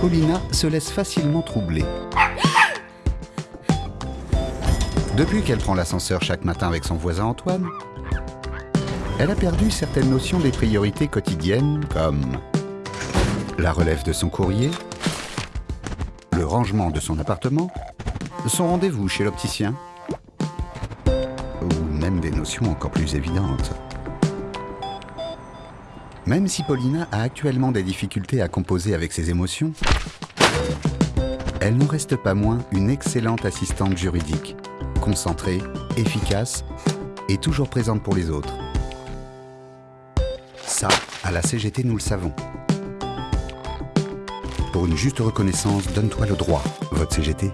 Paulina se laisse facilement troubler. Depuis qu'elle prend l'ascenseur chaque matin avec son voisin Antoine, elle a perdu certaines notions des priorités quotidiennes comme la relève de son courrier, le rangement de son appartement, son rendez-vous chez l'opticien, ou même des notions encore plus évidentes. Même si Paulina a actuellement des difficultés à composer avec ses émotions, elle n'en reste pas moins une excellente assistante juridique, concentrée, efficace et toujours présente pour les autres. Ça, à la CGT, nous le savons. Pour une juste reconnaissance, donne-toi le droit, vote CGT.